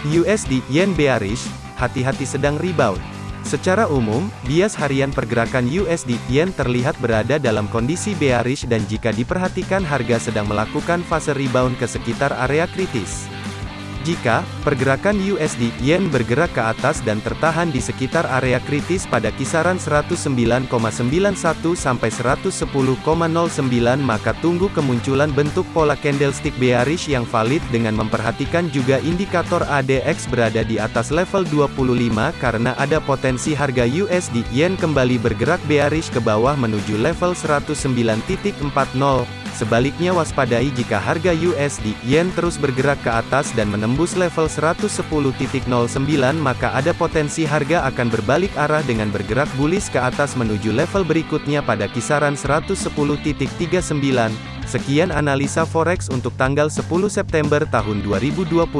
USD Yen bearish, hati-hati sedang rebound. Secara umum, bias harian pergerakan USD Yen terlihat berada dalam kondisi bearish dan jika diperhatikan harga sedang melakukan fase rebound ke sekitar area kritis. Jika pergerakan USD Yen bergerak ke atas dan tertahan di sekitar area kritis pada kisaran 109,91 sampai 110,09 maka tunggu kemunculan bentuk pola candlestick bearish yang valid dengan memperhatikan juga indikator ADX berada di atas level 25 karena ada potensi harga USD Yen kembali bergerak bearish ke bawah menuju level 109.40 Sebaliknya waspadai jika harga USD Yen terus bergerak ke atas dan menembus level 110.09 maka ada potensi harga akan berbalik arah dengan bergerak bullish ke atas menuju level berikutnya pada kisaran 110.39. Sekian analisa forex untuk tanggal 10 September tahun 2021.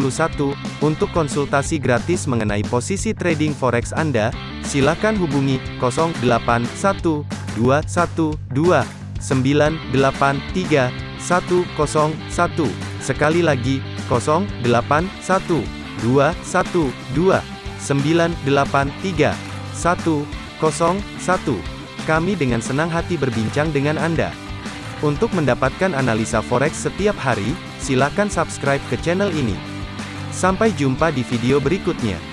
Untuk konsultasi gratis mengenai posisi trading forex Anda, silakan hubungi 081212 983 101. Sekali lagi, 081 212 983 101. Kami dengan senang hati berbincang dengan Anda. Untuk mendapatkan analisa forex setiap hari, silakan subscribe ke channel ini. Sampai jumpa di video berikutnya.